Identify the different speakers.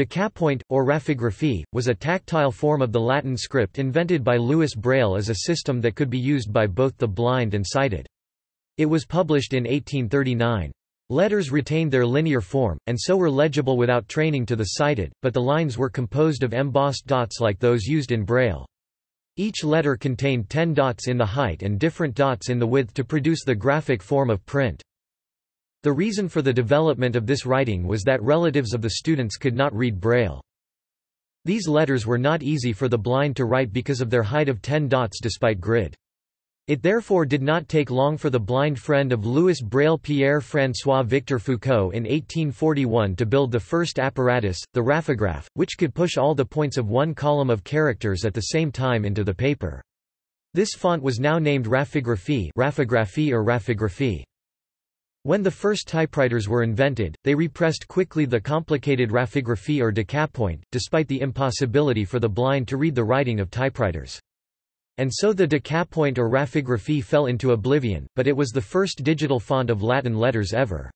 Speaker 1: Decapoint, or raphigraphie, was a tactile form of the Latin script invented by Louis Braille as a system that could be used by both the blind and sighted. It was published in 1839. Letters retained their linear form, and so were legible without training to the sighted, but the lines were composed of embossed dots like those used in Braille. Each letter contained ten dots in the height and different dots in the width to produce the graphic form of print. The reason for the development of this writing was that relatives of the students could not read Braille. These letters were not easy for the blind to write because of their height of ten dots despite grid. It therefore did not take long for the blind friend of Louis Braille Pierre-François Victor Foucault in 1841 to build the first apparatus, the raphograph, which could push all the points of one column of characters at the same time into the paper. This font was now named raphigraphie, raphigraphie or raphigraphie. When the first typewriters were invented, they repressed quickly the complicated raphigraphie or decapoint, despite the impossibility for the blind to read the writing of typewriters. And so the decapoint or raphigraphie fell into oblivion, but it was the first digital font of Latin letters ever.